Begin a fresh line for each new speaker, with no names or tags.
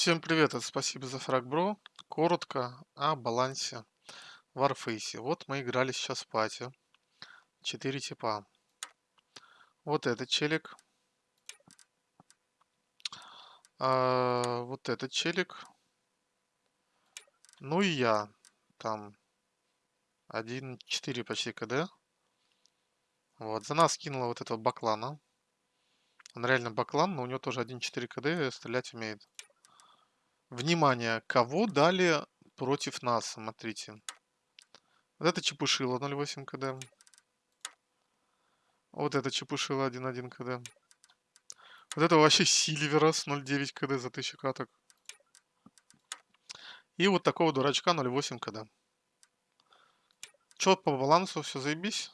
Всем привет, спасибо за фраг, бро. Коротко о балансе в Warface. Вот мы играли сейчас в пати. Четыре типа. Вот этот челик. А, вот этот челик. Ну и я. Там 1.4 почти КД. Вот, за нас кинула вот этого баклана. Он реально баклан, но у него тоже 1.4 КД стрелять умеет. Внимание, кого дали против нас, смотрите. Вот это чепушило 0.8 КД. Вот это чепушило 1.1 КД. Вот это вообще Сильверас 0.9 КД за 1000 каток. И вот такого дурачка 0.8 КД. Чё по балансу, все заебись.